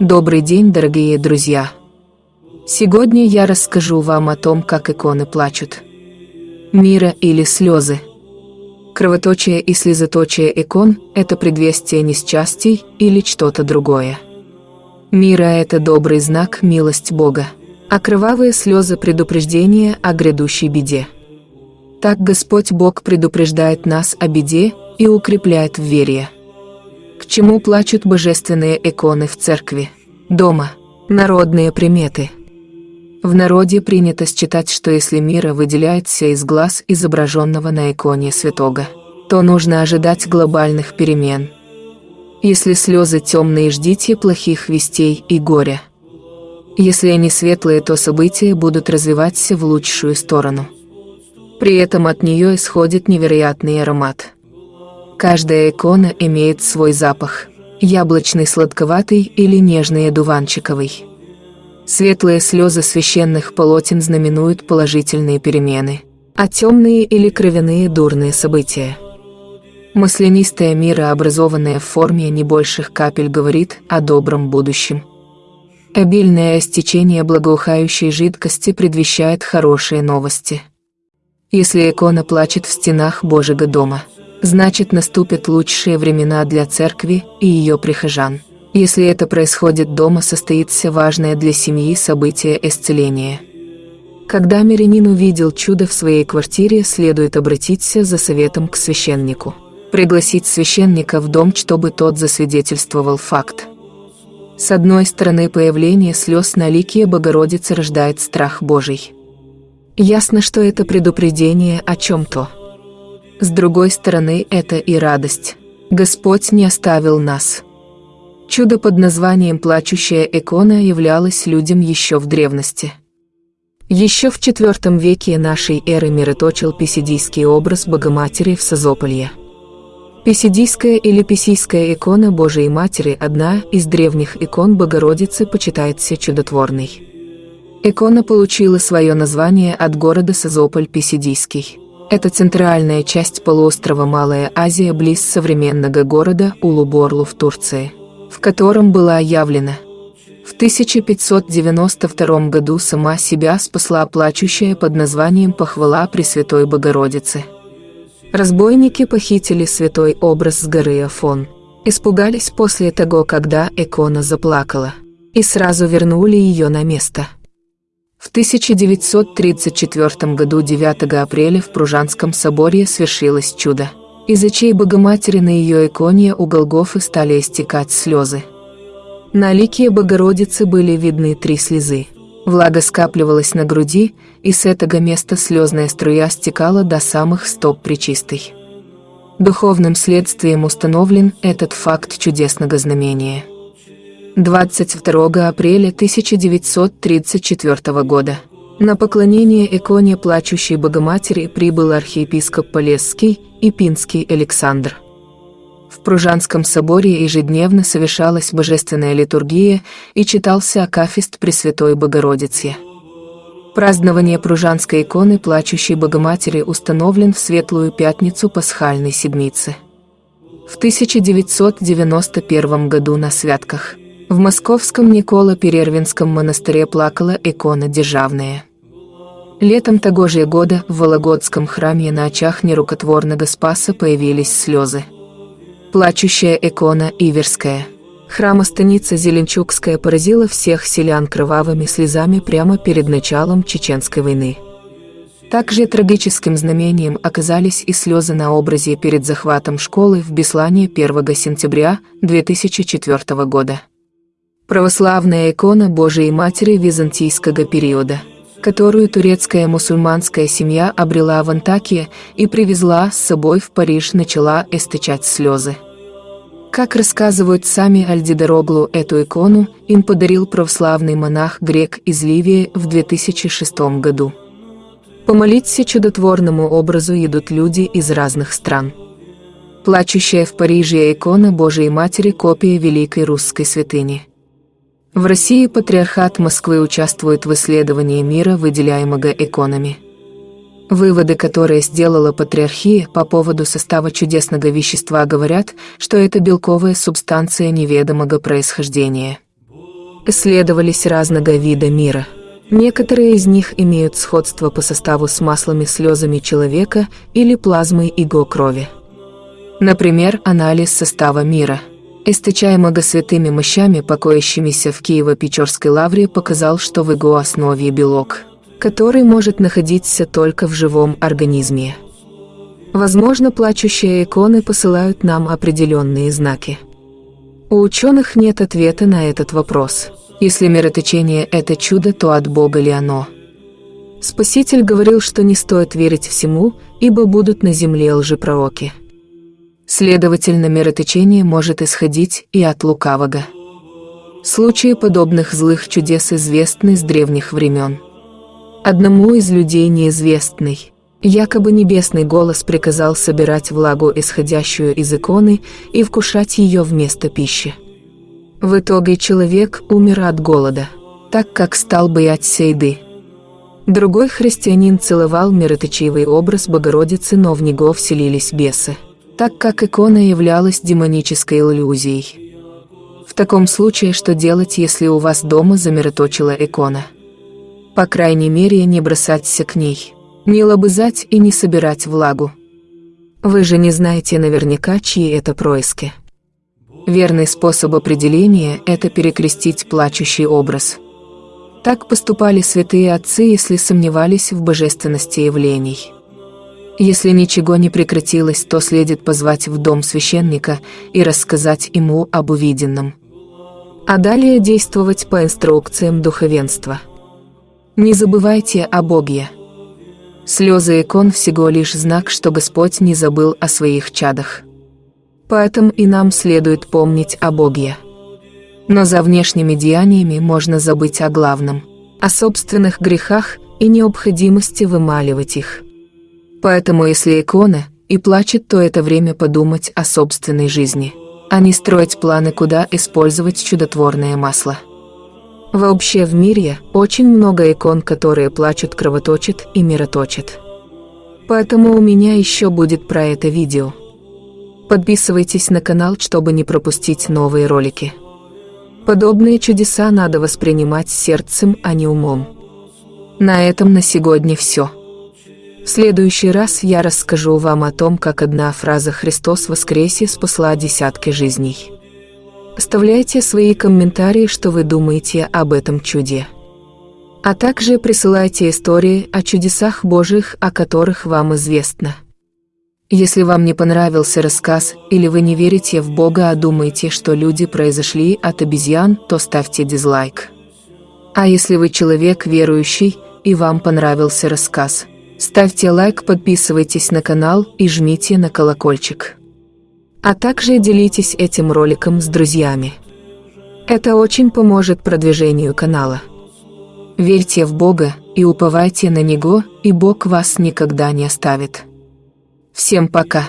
Добрый день, дорогие друзья! Сегодня я расскажу вам о том, как иконы плачут. Мира или слезы. Кровоточие и слезоточие икон – это предвестие несчастий или что-то другое. Мира – это добрый знак, милость Бога, а кровавые слезы – предупреждение о грядущей беде. Так Господь Бог предупреждает нас о беде и укрепляет в вере. К чему плачут божественные иконы в церкви, дома, народные приметы? В народе принято считать, что если мира выделяется из глаз изображенного на иконе святого, то нужно ожидать глобальных перемен. Если слезы темные, ждите плохих вестей и горя. Если они светлые, то события будут развиваться в лучшую сторону. При этом от нее исходит невероятный аромат. Каждая икона имеет свой запах – яблочный сладковатый или нежный одуванчиковый. Светлые слезы священных полотен знаменуют положительные перемены, а темные или кровяные – дурные события. Маслянистая мира, образованная в форме небольших капель, говорит о добром будущем. Обильное стечение благоухающей жидкости предвещает хорошие новости. Если икона плачет в стенах Божьего дома – значит наступят лучшие времена для церкви и ее прихожан. Если это происходит дома, состоится важное для семьи событие исцеления. Когда мирянин увидел чудо в своей квартире, следует обратиться за советом к священнику. Пригласить священника в дом, чтобы тот засвидетельствовал факт. С одной стороны, появление слез на лике Богородицы рождает страх Божий. Ясно, что это предупреждение о чем-то. С другой стороны, это и радость. Господь не оставил нас. Чудо под названием «Плачущая икона» являлось людям еще в древности. Еще в IV веке нашей эры мироточил писидийский образ Богоматери в Созополье. Писидийская или Писийская икона Божией Матери – одна из древних икон Богородицы, почитается чудотворной. Икона получила свое название от города Созополь-Писидийский. Это центральная часть полуострова Малая Азия близ современного города Улуборлу в Турции, в котором была явлена. В 1592 году сама себя спасла плачущая под названием «Похвала Пресвятой Богородицы». Разбойники похитили святой образ с горы Афон. Испугались после того, когда икона заплакала, и сразу вернули ее на место. В 1934 году 9 апреля в Пружанском соборе свершилось чудо. Из очей Богоматери на ее иконе у Голгофы стали истекать слезы. На лике Богородицы были видны три слезы. Влага скапливалась на груди, и с этого места слезная струя стекала до самых стоп причистой. Духовным следствием установлен этот факт чудесного знамения – 22 апреля 1934 года. На поклонение иконе плачущей Богоматери прибыл архиепископ Полесский и Пинский Александр. В Пружанском соборе ежедневно совершалась божественная литургия и читался Акафист Пресвятой Богородице. Празднование Пружанской иконы плачущей Богоматери установлен в Светлую Пятницу Пасхальной Седмицы. В 1991 году на святках – в московском Николо-Перервинском монастыре плакала икона Державная. Летом того же года в Вологодском храме на очах нерукотворного Спаса появились слезы. Плачущая икона Иверская. Храма-станица Зеленчукская поразила всех селян кровавыми слезами прямо перед началом Чеченской войны. Также трагическим знамением оказались и слезы на образе перед захватом школы в Беслане 1 сентября 2004 года православная икона Божией Матери византийского периода, которую турецкая мусульманская семья обрела в Антакии и привезла с собой в Париж, начала источать слезы. Как рассказывают сами Альдидороглу, эту икону им подарил православный монах-грек из Ливии в 2006 году. Помолиться чудотворному образу идут люди из разных стран. Плачущая в Париже икона Божией Матери – копия великой русской святыни – в России патриархат Москвы участвует в исследовании мира, выделяемого иконами. Выводы, которые сделала патриархия по поводу состава чудесного вещества, говорят, что это белковая субстанция неведомого происхождения. исследовались разного вида мира. Некоторые из них имеют сходство по составу с маслами слезами человека или плазмой его крови. Например, анализ состава мира, источаемого святыми мощами, покоящимися в Киево-Печорской лавре, показал, что в его основе белок, который может находиться только в живом организме. Возможно, плачущие иконы посылают нам определенные знаки. У ученых нет ответа на этот вопрос. Если мироточение – это чудо, то от Бога ли оно? Спаситель говорил, что не стоит верить всему, ибо будут на земле лжепророки. Следовательно, мироточение может исходить и от лукавого. Случаи подобных злых чудес известны с древних времен. Одному из людей неизвестный, якобы небесный голос приказал собирать влагу, исходящую из иконы, и вкушать ее вместо пищи. В итоге человек умер от голода, так как стал бояться еды. Другой христианин целовал мироточивый образ Богородицы, но в него вселились бесы, так как икона являлась демонической иллюзией. В таком случае, что делать, если у вас дома замироточила икона? По крайней мере, не бросаться к ней, не лобызать и не собирать влагу. Вы же не знаете наверняка, чьи это происки. Верный способ определения – это перекрестить плачущий образ. Так поступали святые отцы, если сомневались в божественности явлений. Если ничего не прекратилось, то следует позвать в дом священника и рассказать ему об увиденном. А далее действовать по инструкциям духовенства. Не забывайте о Боге. Слезы икон всего лишь знак, что Господь не забыл о своих чадах. Поэтому и нам следует помнить о Боге. Но за внешними деяниями можно забыть о главном, о собственных грехах и необходимости вымаливать их. Поэтому если икона и плачет, то это время подумать о собственной жизни, а не строить планы, куда использовать чудотворное масло. Вообще в мире очень много икон, которые плачут, кровоточат и мироточат. Поэтому у меня еще будет про это видео. Подписывайтесь на канал, чтобы не пропустить новые ролики. Подобные чудеса надо воспринимать сердцем, а не умом. На этом на сегодня все. В следующий раз я расскажу вам о том, как одна фраза «Христос воскресе» спасла десятки жизней. Оставляйте свои комментарии, что вы думаете об этом чуде. А также присылайте истории о чудесах Божьих, о которых вам известно. Если вам не понравился рассказ, или вы не верите в Бога, а думаете, что люди произошли от обезьян, то ставьте дизлайк. А если вы человек верующий, и вам понравился рассказ, ставьте лайк, подписывайтесь на канал и жмите на колокольчик. А также делитесь этим роликом с друзьями. Это очень поможет продвижению канала. Верьте в Бога и уповайте на Него, и Бог вас никогда не оставит. Всем пока!